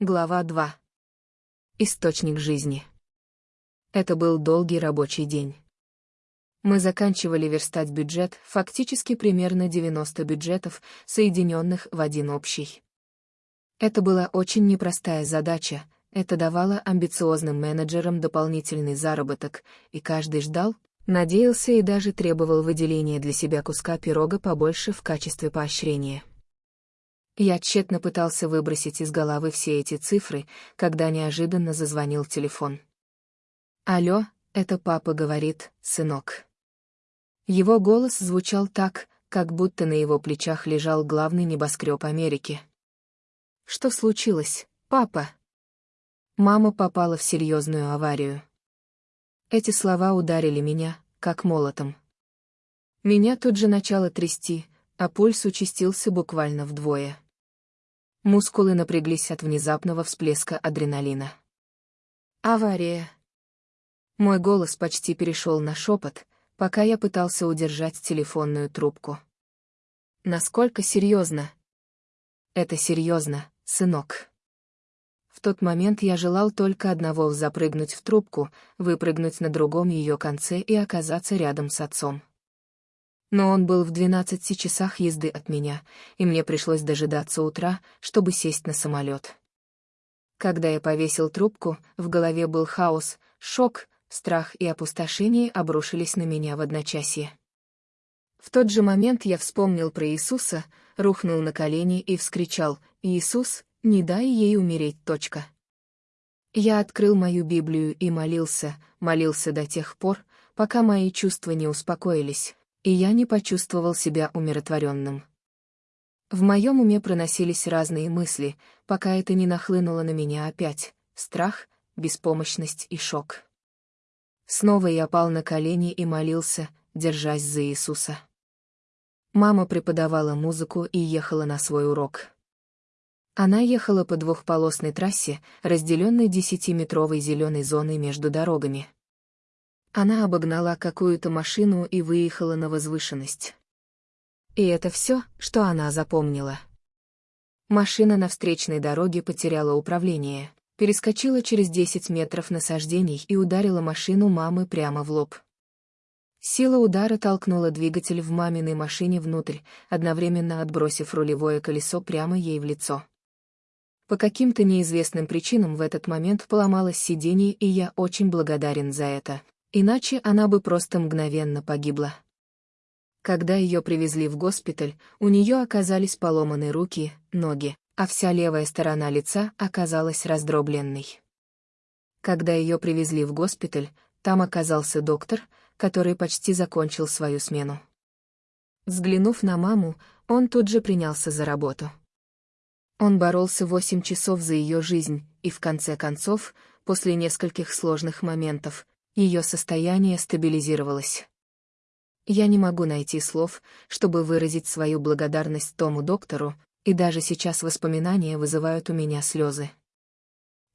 Глава 2. Источник жизни. Это был долгий рабочий день. Мы заканчивали верстать бюджет, фактически примерно 90 бюджетов, соединенных в один общий. Это была очень непростая задача, это давало амбициозным менеджерам дополнительный заработок, и каждый ждал, надеялся и даже требовал выделения для себя куска пирога побольше в качестве поощрения. Я тщетно пытался выбросить из головы все эти цифры, когда неожиданно зазвонил телефон. «Алло, это папа говорит, сынок». Его голос звучал так, как будто на его плечах лежал главный небоскреб Америки. «Что случилось, папа?» Мама попала в серьезную аварию. Эти слова ударили меня, как молотом. Меня тут же начало трясти, а пульс участился буквально вдвое. Мускулы напряглись от внезапного всплеска адреналина. Авария. Мой голос почти перешел на шепот, пока я пытался удержать телефонную трубку. Насколько серьезно? Это серьезно, сынок. В тот момент я желал только одного — запрыгнуть в трубку, выпрыгнуть на другом ее конце и оказаться рядом с отцом. Но он был в 12 часах езды от меня, и мне пришлось дожидаться утра, чтобы сесть на самолет. Когда я повесил трубку, в голове был хаос, шок, страх и опустошение обрушились на меня в одночасье. В тот же момент я вспомнил про Иисуса, рухнул на колени и вскричал «Иисус, не дай ей умереть, точка». Я открыл мою Библию и молился, молился до тех пор, пока мои чувства не успокоились, и я не почувствовал себя умиротворенным. В моем уме проносились разные мысли, пока это не нахлынуло на меня опять — страх, беспомощность и шок. Снова я пал на колени и молился, держась за Иисуса. Мама преподавала музыку и ехала на свой урок. Она ехала по двухполосной трассе, разделенной десятиметровой зеленой зоной между дорогами. Она обогнала какую-то машину и выехала на возвышенность. И это все, что она запомнила. Машина на встречной дороге потеряла управление, перескочила через 10 метров насаждений и ударила машину мамы прямо в лоб. Сила удара толкнула двигатель в маминой машине внутрь, одновременно отбросив рулевое колесо прямо ей в лицо. По каким-то неизвестным причинам в этот момент поломалось сиденье, и я очень благодарен за это. Иначе она бы просто мгновенно погибла. Когда ее привезли в госпиталь, у нее оказались поломаны руки, ноги, а вся левая сторона лица оказалась раздробленной. Когда ее привезли в госпиталь, там оказался доктор, который почти закончил свою смену. Взглянув на маму, он тут же принялся за работу. Он боролся восемь часов за ее жизнь, и в конце концов, после нескольких сложных моментов, ее состояние стабилизировалось. Я не могу найти слов, чтобы выразить свою благодарность тому доктору, и даже сейчас воспоминания вызывают у меня слезы.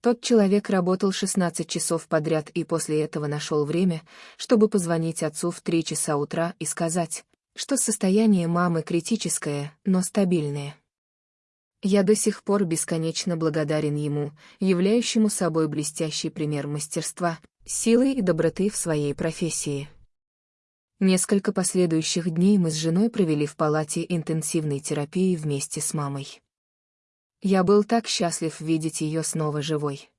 Тот человек работал 16 часов подряд и после этого нашел время, чтобы позвонить отцу в 3 часа утра и сказать, что состояние мамы критическое, но стабильное. Я до сих пор бесконечно благодарен ему, являющему собой блестящий пример мастерства, силы и доброты в своей профессии. Несколько последующих дней мы с женой провели в палате интенсивной терапии вместе с мамой. Я был так счастлив видеть ее снова живой.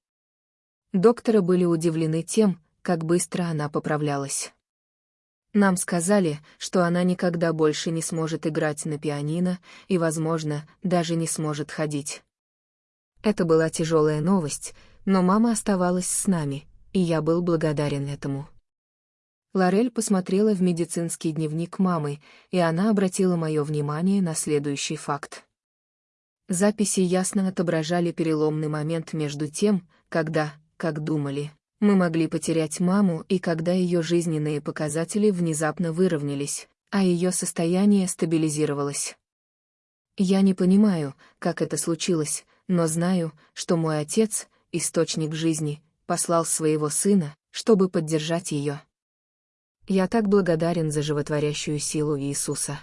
Докторы были удивлены тем, как быстро она поправлялась. Нам сказали, что она никогда больше не сможет играть на пианино и, возможно, даже не сможет ходить. Это была тяжелая новость, но мама оставалась с нами, и я был благодарен этому. Лорель посмотрела в медицинский дневник мамы, и она обратила мое внимание на следующий факт. Записи ясно отображали переломный момент между тем, когда, как думали, мы могли потерять маму и когда ее жизненные показатели внезапно выровнялись, а ее состояние стабилизировалось. Я не понимаю, как это случилось, но знаю, что мой отец, источник жизни, послал своего сына, чтобы поддержать ее. Я так благодарен за животворящую силу Иисуса.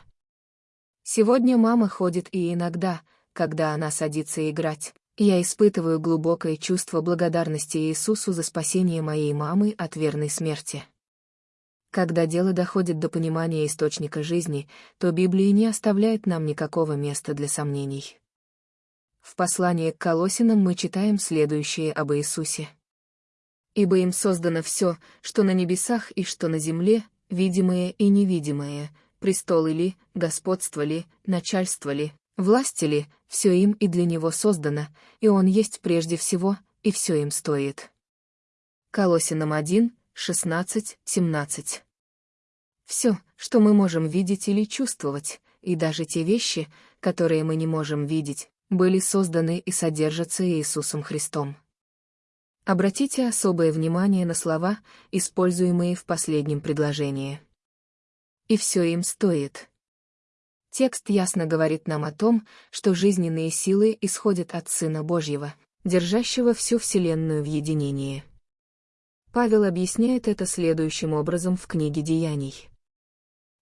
Сегодня мама ходит и иногда, когда она садится играть, Я испытываю глубокое чувство благодарности Иисусу за спасение моей мамы от верной смерти. Когда дело доходит до понимания источника жизни, то Библия не оставляет нам никакого места для сомнений. В послании к Колосинам мы читаем следующее об Иисусе. «Ибо им создано все, что на небесах и что на земле, видимое и невидимое, престолы ли, господство ли, начальство ли, власти ли, все им и для него создано, и он есть прежде всего, и все им стоит». Колосинам 1, 16, 17. Все, что мы можем видеть или чувствовать, и даже те вещи, которые мы не можем видеть, были созданы и содержатся Иисусом Христом. Обратите особое внимание на слова, используемые в последнем предложении. И все им стоит. Текст ясно говорит нам о том, что жизненные силы исходят от Сына Божьего, держащего всю Вселенную в единении. Павел объясняет это следующим образом в книге Деяний.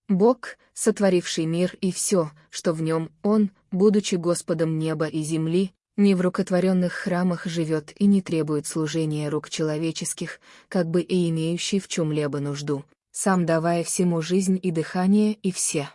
Бог, сотворивший мир и все, что в нем Он, будучи Господом неба и земли, не в рукотворенных храмах живет и не требует служения рук человеческих, как бы и имеющий в чем-либо нужду, сам давая всему жизнь и дыхание и все.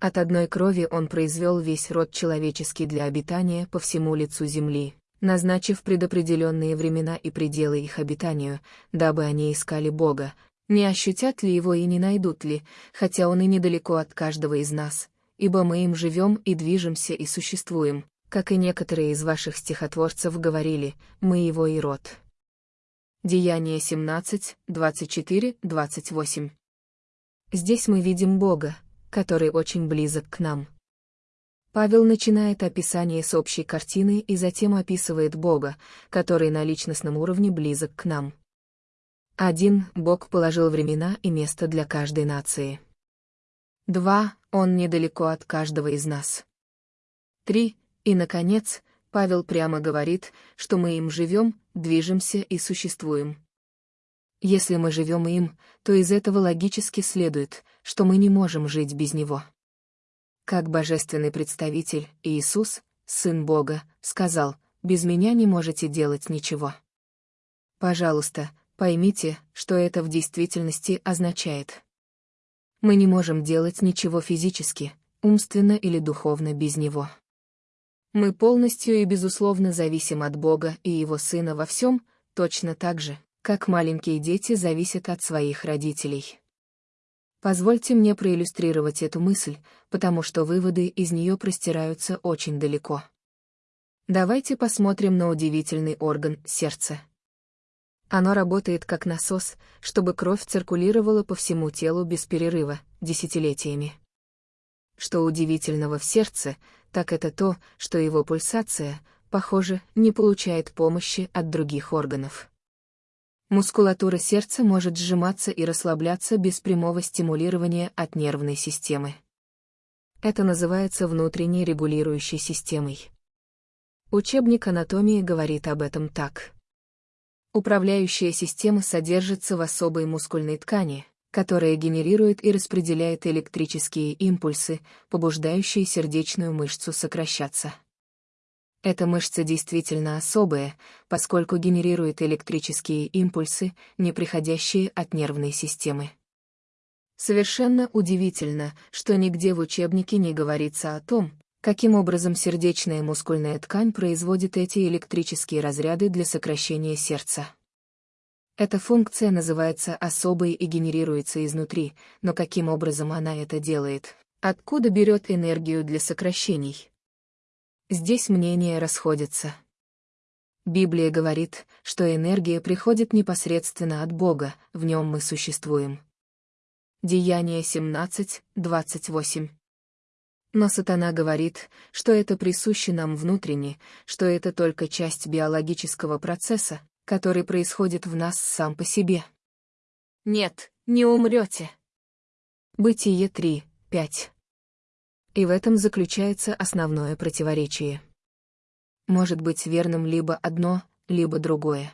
От одной крови он произвел весь род человеческий для обитания по всему лицу земли, назначив предопределенные времена и пределы их обитанию, дабы они искали Бога, не ощутят ли его и не найдут ли, хотя он и недалеко от каждого из нас, ибо мы им живем и движемся и существуем, как и некоторые из ваших стихотворцев говорили, мы его и род. Деяние 17, 24, 28. Здесь мы видим Бога, который очень близок к нам. Павел начинает описание с общей картины и затем описывает Бога, который на личностном уровне близок к нам. Один, Бог положил времена и место для каждой нации. Два, Он недалеко от каждого из нас. Три, и, наконец, Павел прямо говорит, что мы им живем, движемся и существуем. Если мы живем им, то из этого логически следует, что мы не можем жить без него. Как божественный представитель, Иисус, Сын Бога, сказал, «Без меня не можете делать ничего». Пожалуйста, Поймите, что это в действительности означает. Мы не можем делать ничего физически, умственно или духовно без Него. Мы полностью и безусловно зависим от Бога и Его Сына во всем, точно так же, как маленькие дети зависят от своих родителей. Позвольте мне проиллюстрировать эту мысль, потому что выводы из нее простираются очень далеко. Давайте посмотрим на удивительный орган сердца. Оно работает как насос, чтобы кровь циркулировала по всему телу без перерыва, десятилетиями. Что удивительного в сердце, так это то, что его пульсация, похоже, не получает помощи от других органов. Мускулатура сердца может сжиматься и расслабляться без прямого стимулирования от нервной системы. Это называется внутренней регулирующей системой. Учебник анатомии говорит об этом так. Управляющая система содержится в особой мускульной ткани, которая генерирует и распределяет электрические импульсы, побуждающие сердечную мышцу сокращаться. Эта мышца действительно особая, поскольку генерирует электрические импульсы, не приходящие от нервной системы. Совершенно удивительно, что нигде в учебнике не говорится о том, каким образом сердечная мускульная ткань производит эти электрические разряды для сокращения сердца. Эта функция называется особой и генерируется изнутри, но каким образом она это делает? Откуда берет энергию для сокращений? Здесь мнения расходятся. Библия говорит, что энергия приходит непосредственно от Бога, в нем мы существуем. Деяние 17, 28. Но сатана говорит, что это присуще нам внутренне, что это только часть биологического процесса, который происходит в нас сам по себе. Нет, не умрете. Бытие 3, 5. И в этом заключается основное противоречие. Может быть верным либо одно, либо другое.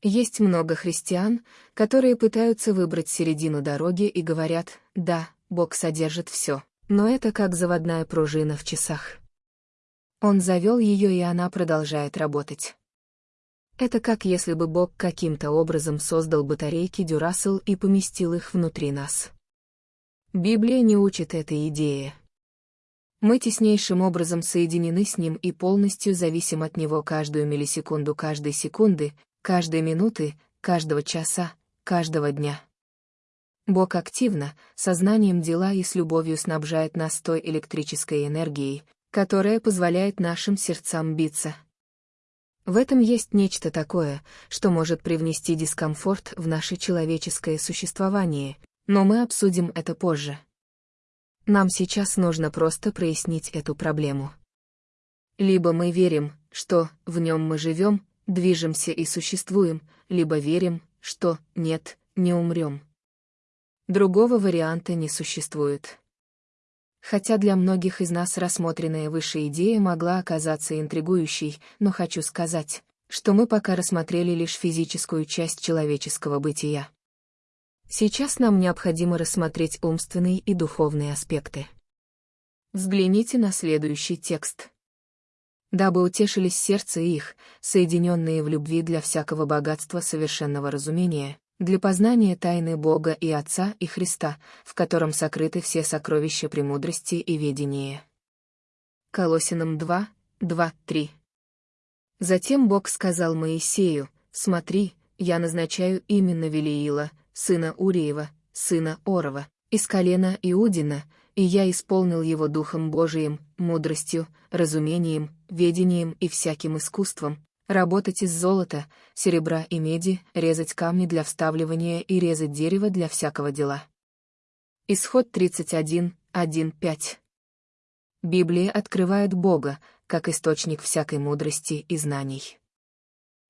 Есть много христиан, которые пытаются выбрать середину дороги и говорят, да, Бог содержит все. Но это как заводная пружина в часах. Он завел ее, и она продолжает работать. Это как если бы Бог каким-то образом создал батарейки Дюрасел и поместил их внутри нас. Библия не учит этой идее. Мы теснейшим образом соединены с Ним и полностью зависим от Него каждую миллисекунду каждой секунды, каждой минуты, каждого часа, каждого дня. Бог активно, сознанием дела и с любовью снабжает нас той электрической энергией, которая позволяет нашим сердцам биться. В этом есть нечто такое, что может привнести дискомфорт в наше человеческое существование, но мы обсудим это позже. Нам сейчас нужно просто прояснить эту проблему. Либо мы верим, что в нем мы живем, движемся и существуем, либо верим, что нет, не умрем. Другого варианта не существует. Хотя для многих из нас рассмотренная выше идея могла оказаться интригующей, но хочу сказать, что мы пока рассмотрели лишь физическую часть человеческого бытия. Сейчас нам необходимо рассмотреть умственные и духовные аспекты. Взгляните на следующий текст. Дабы утешились сердце их, соединенные в любви для всякого богатства совершенного разумения, для познания тайны Бога и Отца и Христа, в котором сокрыты все сокровища премудрости и ведения. Колосинам 2, 2, 3. Затем Бог сказал Моисею, «Смотри, я назначаю именно Велиила, сына Уриева, сына Орова, из колена Иудина, и я исполнил его Духом Божиим, мудростью, разумением, ведением и всяким искусством, Работать из золота, серебра и меди, резать камни для вставливания и резать дерево для всякого дела. Исход 31, 1, 5. Библия открывает Бога, как источник всякой мудрости и знаний.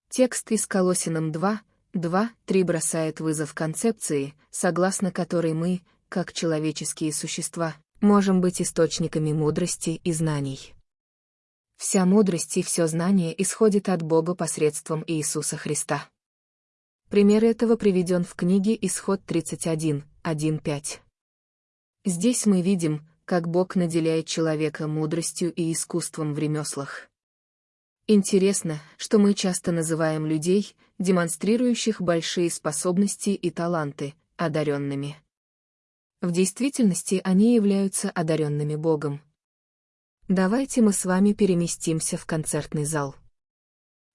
Текст из Колосинам 2, 2, 3 бросает вызов концепции, согласно которой мы, как человеческие существа, можем быть источниками мудрости и знаний. Вся мудрость и все знание исходит от Бога посредством Иисуса Христа. Пример этого приведен в книге Исход 31, 1-5. Здесь мы видим, как Бог наделяет человека мудростью и искусством в ремеслах. Интересно, что мы часто называем людей, демонстрирующих большие способности и таланты, одаренными. В действительности они являются одаренными Богом. Давайте мы с вами переместимся в концертный зал.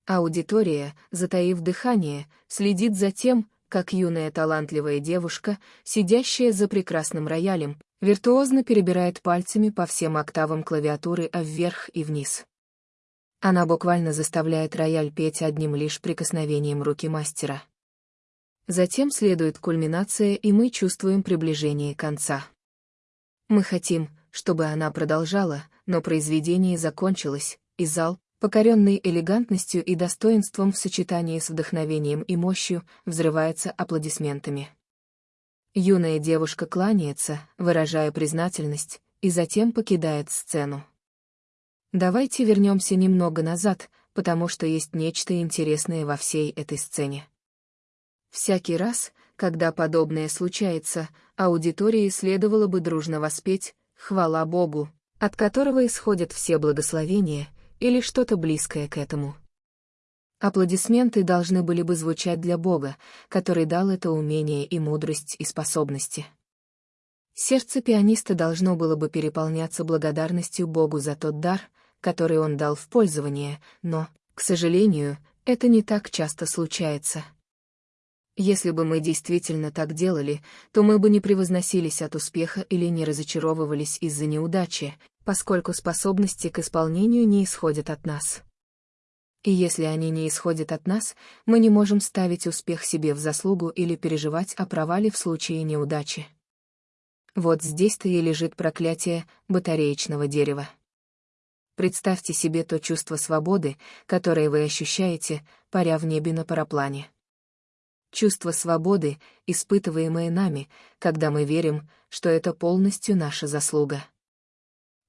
Аудитория, затаив дыхание, следит за тем, как юная талантливая девушка, сидящая за прекрасным роялем, виртуозно перебирает пальцами по всем октавам клавиатуры а вверх и вниз. Она буквально заставляет рояль петь одним лишь прикосновением руки мастера. Затем следует кульминация, и мы чувствуем приближение конца. Мы хотим, чтобы она продолжала, но произведение закончилось, и зал, покоренный элегантностью и достоинством в сочетании с вдохновением и мощью, взрывается аплодисментами. Юная девушка кланяется, выражая признательность, и затем покидает сцену. Давайте вернемся немного назад, потому что есть нечто интересное во всей этой сцене. Всякий раз, когда подобное случается, аудитории следовало бы дружно воспеть «Хвала Богу», от которого исходят все благословения, или что-то близкое к этому. Аплодисменты должны были бы звучать для Бога, который дал это умение и мудрость и способности. Сердце пианиста должно было бы переполняться благодарностью Богу за тот дар, который он дал в пользование, но, к сожалению, это не так часто случается. Если бы мы действительно так делали, то мы бы не превозносились от успеха или не разочаровывались из-за неудачи, поскольку способности к исполнению не исходят от нас. И если они не исходят от нас, мы не можем ставить успех себе в заслугу или переживать о провале в случае неудачи. Вот здесь-то и лежит проклятие батареечного дерева. Представьте себе то чувство свободы, которое вы ощущаете, паря в небе на параплане. Чувство свободы, испытываемое нами, когда мы верим, что это полностью наша заслуга.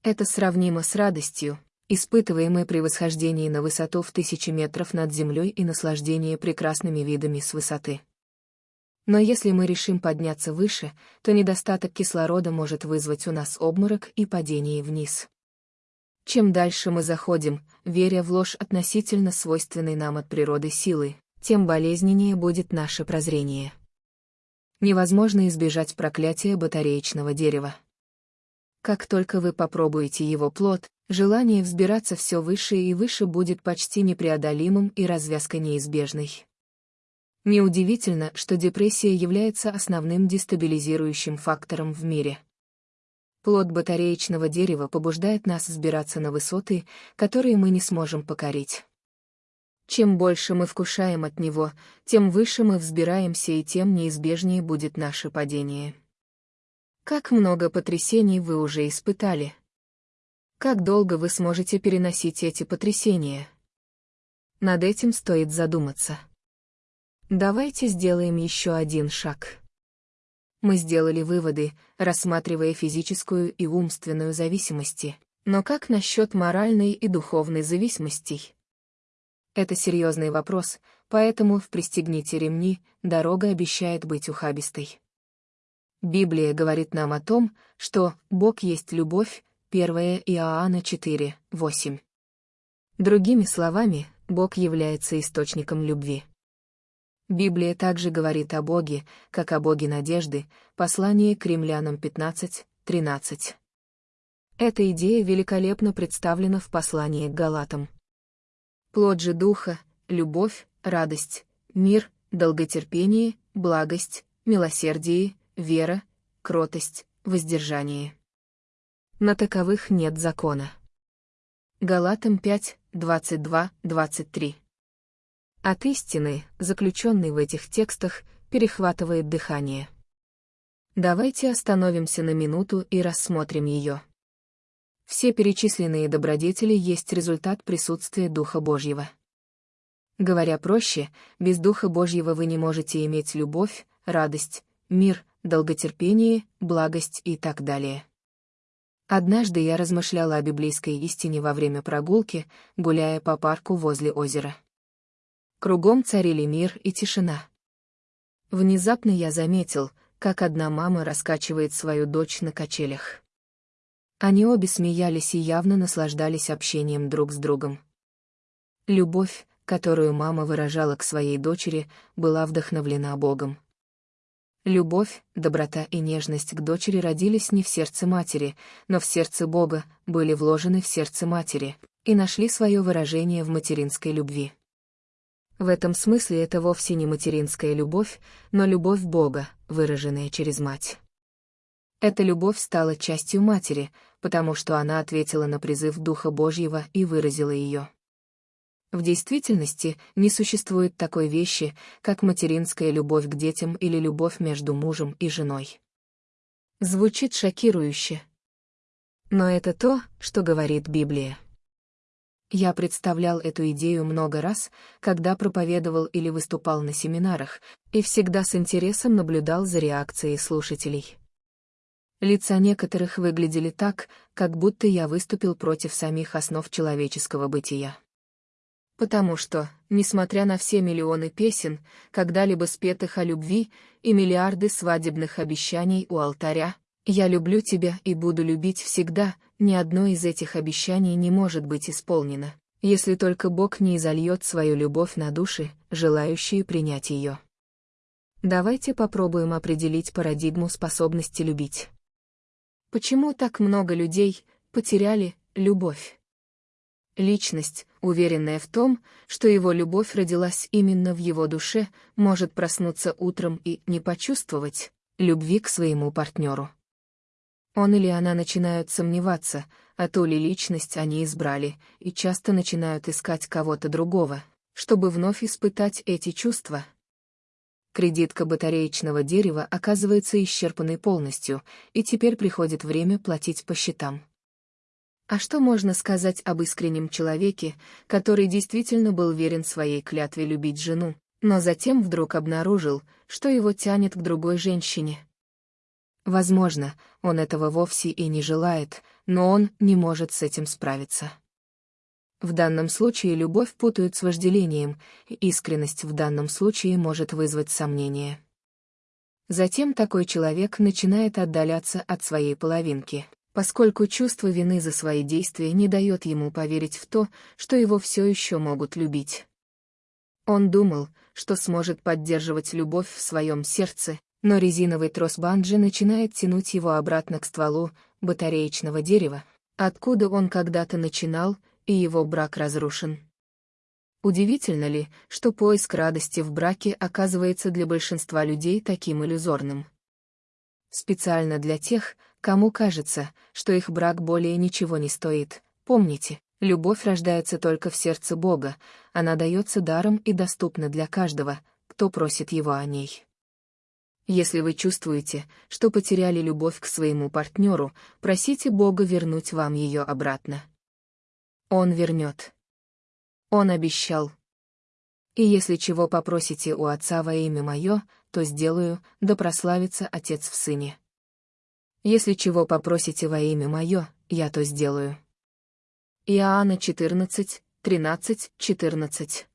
Это сравнимо с радостью, испытываемой при восхождении на высоту в тысячи метров над землей и наслаждение прекрасными видами с высоты. Но если мы решим подняться выше, то недостаток кислорода может вызвать у нас обморок и падение вниз. Чем дальше мы заходим, веря в ложь относительно свойственной нам от природы силы, тем болезненнее будет наше прозрение. Невозможно избежать проклятия батареечного дерева. Как только вы попробуете его плод, желание взбираться все выше и выше будет почти непреодолимым и развязка неизбежной. Неудивительно, что депрессия является основным дестабилизирующим фактором в мире. Плод батареечного дерева побуждает нас взбираться на высоты, которые мы не сможем покорить. Чем больше мы вкушаем от него, тем выше мы взбираемся и тем неизбежнее будет наше падение. Как много потрясений вы уже испытали? Как долго вы сможете переносить эти потрясения? Над этим стоит задуматься. Давайте сделаем еще один шаг. Мы сделали выводы, рассматривая физическую и умственную зависимости. Но как насчет моральной и духовной зависимостей? Это серьезный вопрос, поэтому в «Пристегните ремни» дорога обещает быть ухабистой. Библия говорит нам о том, что «Бог есть любовь», 1 Иоанна 4, 8. Другими словами, Бог является источником любви. Библия также говорит о Боге, как о Боге надежды, послание к римлянам 15, 13. Эта идея великолепно представлена в послании к Галатам. Плод же Духа — любовь, радость, мир, долготерпение, благость, милосердие, вера, кротость, воздержание. На таковых нет закона. Галатам 5, 22, 23. От истины, заключенной в этих текстах, перехватывает дыхание. Давайте остановимся на минуту и рассмотрим ее. Все перечисленные добродетели есть результат присутствия Духа Божьего. Говоря проще, без Духа Божьего вы не можете иметь любовь, радость, мир, долготерпение, благость и так далее. Однажды я размышляла о библейской истине во время прогулки, гуляя по парку возле озера. Кругом царили мир и тишина. Внезапно я заметил, как одна мама раскачивает свою дочь на качелях. Они обе смеялись и явно наслаждались общением друг с другом. Любовь, которую мама выражала к своей дочери, была вдохновлена Богом. Любовь, доброта и нежность к дочери родились не в сердце матери, но в сердце Бога, были вложены в сердце матери и нашли свое выражение в материнской любви. В этом смысле это вовсе не материнская любовь, но любовь Бога, выраженная через мать. Эта любовь стала частью матери, потому что она ответила на призыв Духа Божьего и выразила ее. В действительности не существует такой вещи, как материнская любовь к детям или любовь между мужем и женой. Звучит шокирующе. Но это то, что говорит Библия. Я представлял эту идею много раз, когда проповедовал или выступал на семинарах, и всегда с интересом наблюдал за реакцией слушателей. Лица некоторых выглядели так, как будто я выступил против самих основ человеческого бытия. Потому что, несмотря на все миллионы песен, когда-либо спетых о любви, и миллиарды свадебных обещаний у алтаря, «Я люблю тебя и буду любить всегда», ни одно из этих обещаний не может быть исполнено, если только Бог не изольет свою любовь на души, желающие принять ее. Давайте попробуем определить парадигму способности любить. Почему так много людей потеряли любовь? Личность, уверенная в том, что его любовь родилась именно в его душе, может проснуться утром и не почувствовать любви к своему партнеру. Он или она начинают сомневаться, а то ли личность они избрали, и часто начинают искать кого-то другого, чтобы вновь испытать эти чувства. Кредитка батареечного дерева оказывается исчерпанной полностью, и теперь приходит время платить по счетам. А что можно сказать об искреннем человеке, который действительно был верен своей клятве любить жену, но затем вдруг обнаружил, что его тянет к другой женщине? Возможно, он этого вовсе и не желает, но он не может с этим справиться. В данном случае любовь путают с вожделением, искренность в данном случае может вызвать сомнение. Затем такой человек начинает отдаляться от своей половинки, поскольку чувство вины за свои действия не дает ему поверить в то, что его все еще могут любить. Он думал, что сможет поддерживать любовь в своем сердце, но резиновый трос банджи начинает тянуть его обратно к стволу батареечного дерева, откуда он когда-то начинал, и его брак разрушен. Удивительно ли, что поиск радости в браке оказывается для большинства людей таким иллюзорным? Специально для тех, кому кажется, что их брак более ничего не стоит. Помните, любовь рождается только в сердце Бога, она дается даром и доступна для каждого, кто просит его о ней. Если вы чувствуете, что потеряли любовь к своему партнеру, просите Бога вернуть вам ее обратно. Он вернет. Он обещал. И если чего попросите у Отца во имя Мое, то сделаю, да прославится Отец в Сыне. Если чего попросите во имя Мое, я то сделаю. Иоанна 14, 13, 14